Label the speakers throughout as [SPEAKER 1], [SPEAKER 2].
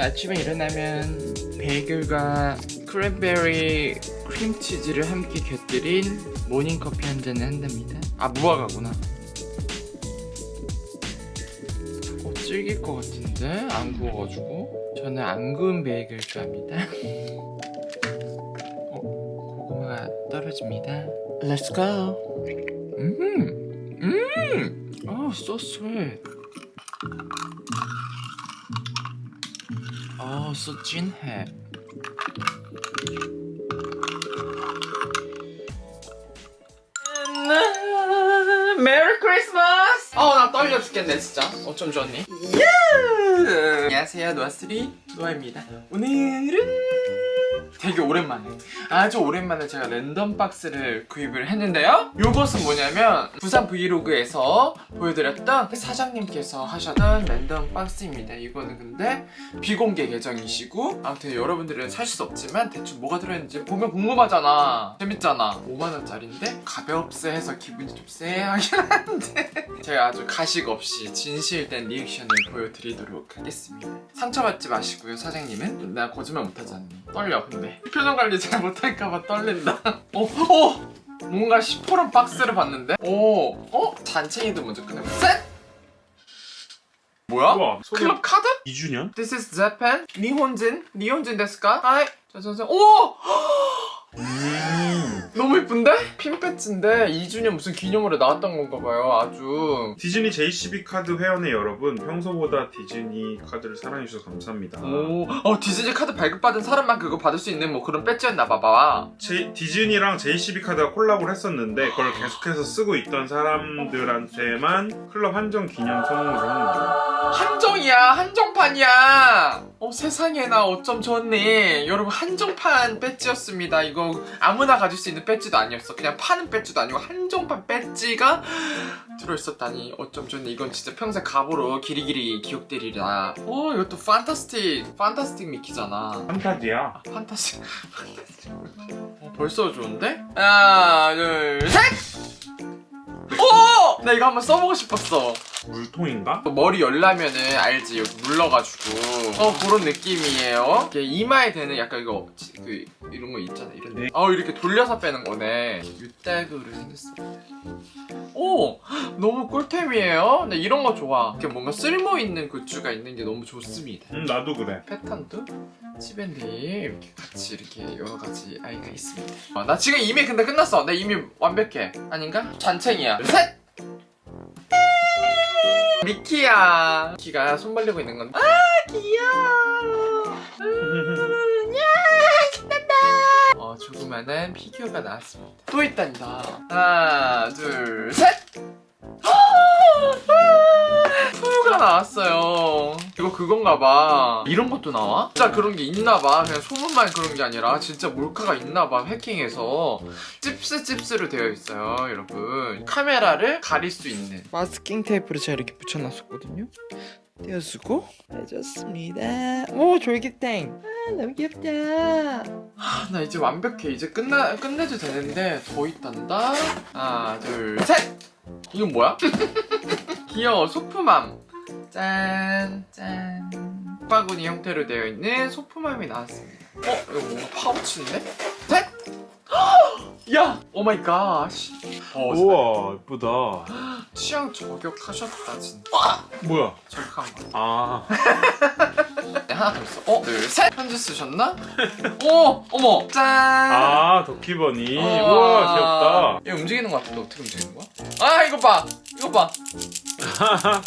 [SPEAKER 1] 아침에 일어나면 베이글과 크랜베리 크림치즈를 함께 곁들인 모닝커피 한 잔을 한답니다. 아 무화과구나. 어, 질길 것 같은데 안 구워가지고 저는 안 구운 베이글 좋아합니다. 어, 고구마가 떨어집니다. Let's go. 음, 음, oh, so sweet. So 진해. Merry Christmas! 어, 나 떨려 죽겠네, 진짜. 어쩜 좋니? 예! 안녕하세요, 노아스리 노아입니다. 오늘은 되게 오랜만에. 아주 오랜만에 제가 랜덤 박스를 구입을 했는데요. 요것은 뭐냐면 부산 브이로그에서 보여드렸던 사장님께서 하셨던 랜덤 박스입니다. 이거는 근데 비공개 계정이시고 아무튼 여러분들은 살 수 없지만 대충 뭐가 들어있는지 보면 궁금하잖아. 재밌잖아. 5만원짜리인데 가볍세 해서 기분이 좀 쎄하긴 한데 제가 아주 가식 없이 진실된 리액션을 보여드리도록 하겠습니다. 상처받지 마시고요 사장님은. 나 거짓말 못하잖니? 떨려 근데 표정 관리 잘 못할까봐 떨린다 어? 어? 뭔가 시퍼런 박스를 봤는데? 오 어? 잔챙이도 먼저 꺼내봐 셋! 뭐야?
[SPEAKER 2] 우와, 소개-
[SPEAKER 1] 클럽 카드?
[SPEAKER 2] 2주년?
[SPEAKER 1] This is Japan? 日本人? 日本人ですか? はい 자자자 오!
[SPEAKER 2] 음.
[SPEAKER 1] 너무 예쁜데? 핀 배지인데? 2주년 무슨 기념으로 나왔던 건가 봐요 아주.
[SPEAKER 2] 디즈니 JCB 카드 회원의 여러분 평소보다 디즈니 카드를 사랑해주셔서 감사합니다.
[SPEAKER 1] 오, 어 디즈니 카드 발급받은 사람만 그거 받을 수 있는 뭐 그런 배지였나 봐봐.
[SPEAKER 2] 제- 디즈니랑 JCB 카드가 콜라보를 했었는데 그걸 계속해서 쓰고 있던 사람들한테만 클럽 한정 기념 선물을 하는 거예요
[SPEAKER 1] 한정이야 한정 판이야. 어 세상에나 어쩜 좋니 여러분 한정판 배지였습니다. 이거 아무나 가질 수 있는 배지도 아니었어. 그냥 파는 배지도 아니고 한정판 배지가 들어있었다니. 어쩜 좋니 이건 진짜 평생 갑으로 길이길이 기억되리라. 어 이것도 판타스틱 판타스틱 미키잖아.
[SPEAKER 2] 판타지야.
[SPEAKER 1] 아, 판타스틱. 어, 벌써 좋은데? 하나 둘셋! 오! 나 이거 한번 써보고 싶었어.
[SPEAKER 2] 물통인가?
[SPEAKER 1] 머리 열라면은 알지? 여기 물러가지고. 어 그런 느낌이에요? 이게 이마에 대는 약간 이거 지- 그 이런 거 있잖아 이런
[SPEAKER 2] 네.
[SPEAKER 1] 어 이렇게 돌려서 빼는 거네. 유따구로 생겼습니다 오! 너무 꿀템이에요? 근데 이런 거 좋아. 이렇게 뭔가 쓸모 있는 굿즈가 있는 게 너무 좋습니다.
[SPEAKER 2] 응 나도 그래.
[SPEAKER 1] 패턴도? 치밴드 이렇게 같이 이렇게 여러 가지 아이가 있습니다. 어, 나 지금 이미 근데 끝났어. 나 이미 완벽해. 아닌가? 잔챙이야. 셋 미키야 미키가 손 벌리고 있는 건데 아 귀여워 음, 야 신난다 어 조그마한 피규어가 나왔습니다 또 있단다 하나 둘셋 푸가 나왔어요 이거 그건가 봐. 이런 것도 나와? 진짜 그런 게 있나 봐. 그냥 소문만 그런 게 아니라 진짜 몰카가 있나 봐 해킹해서. 찝스 찝스로 되어 있어요 여러분. 카메라를 가릴 수 있는. 마스킹 테이프를 제가 이렇게 붙여놨었거든요. 떼어주고. 해줬습니다. 오 졸귀탱. 아 너무 귀엽다. 아, 나 이제 완벽해. 이제 끝나, 끝내도 되는데 더 있단다. 하나 둘셋! 이건 뭐야? 귀여워. 소품함 짠짠 바구니 형태로 되어 있는 소품함이 나왔습니다 어? 이거 뭔가 파우치인데? 셋! 야! Oh my god 어,
[SPEAKER 2] 우와 예쁘다
[SPEAKER 1] 취향 저격하셨다 진짜
[SPEAKER 2] 뭐야
[SPEAKER 1] 저격한 거
[SPEAKER 2] 아
[SPEAKER 1] 네, 하나 더 있어 어? 둘 셋! 편지 쓰셨나? 오! 어머! 짠!
[SPEAKER 2] 아, 도키버니
[SPEAKER 1] 어.
[SPEAKER 2] 우와 귀엽다
[SPEAKER 1] 이거 움직이는 거 같은데 어떻게 움직이는 거야? 아 이거 봐! 이거 봐!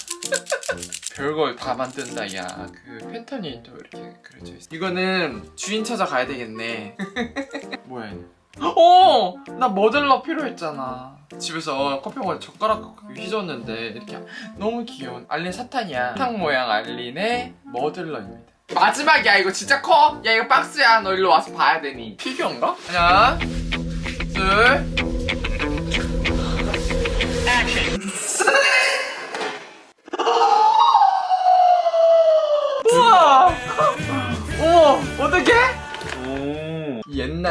[SPEAKER 1] 별걸 다 만든다. 야그 팬턴이 또 이렇게 그려져 있어. 이거는 주인 찾아가야 되겠네. 뭐야 얘는? 어! 나 머들러 필요했잖아. 집에서 커피 먹을 때 젓가락 휘졌는데 이렇게 너무 귀여운 알린 사탄이야. 사탕 모양 알린의 머들러입니다. 마지막이야. 이거 진짜 커? 야 이거 박스야. 너 일로 와서 봐야 되니. 피규어인가? 하나 둘. 우와!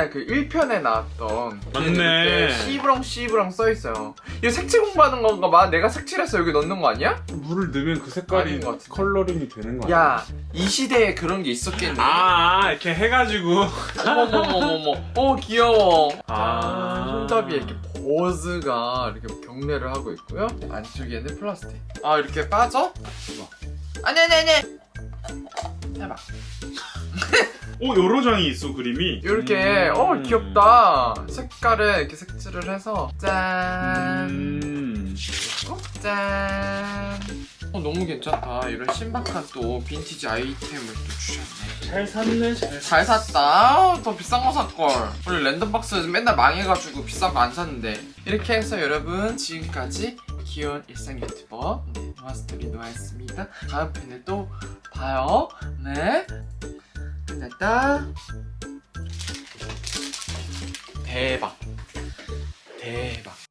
[SPEAKER 1] 옛날 그 1편에 나왔던
[SPEAKER 2] 맞네.
[SPEAKER 1] 씨브렁 씨브렁 써있어요 이거 색칠 공부하는 건가 봐 내가 색칠해서 여기 넣는 거 아니야?
[SPEAKER 2] 물을 넣으면 그 색깔이. 컬러링이 되는 거 아니야?
[SPEAKER 1] 야이 시대에 그런 게 있었겠니?
[SPEAKER 2] 아, 아 이렇게 해가지고
[SPEAKER 1] 어머머머머머 어 귀여워
[SPEAKER 2] 아.
[SPEAKER 1] 아, 손잡이에 이렇게 버즈가 이렇게 경례를 하고 있고요 안쪽에는 플라스틱 아 이렇게 빠져? 아니 아니 아니 해봐
[SPEAKER 2] 오 여러 장이 있어 그림이?
[SPEAKER 1] 이렇게.
[SPEAKER 2] 음.
[SPEAKER 1] 어 귀엽다. 색깔을 이렇게 색칠을 해서 짠.
[SPEAKER 2] 음.
[SPEAKER 1] 어? 짠. 어, 너무 괜찮다. 이런 신박한 또 빈티지 아이템을 또 주셨네.
[SPEAKER 2] 잘 샀네 잘
[SPEAKER 1] 잘 샀다. 아우, 더 비싼 거 살걸. 원래 랜덤박스 맨날 망해가지고 비싼 거 안 샀는데. 이렇게 해서 여러분 지금까지 귀여운 일상 유튜버 네, 노아스토리 노아였습니다. 다음 편에 또 봐요. 네 끝났다. 대박. 대박